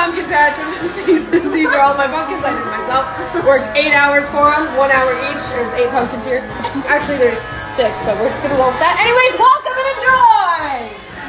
pumpkin patch of the season. These are all my pumpkins I did myself. Worked eight hours for them, one hour each. There's eight pumpkins here. Actually, there's six, but we're just gonna roll that. Anyways, welcome!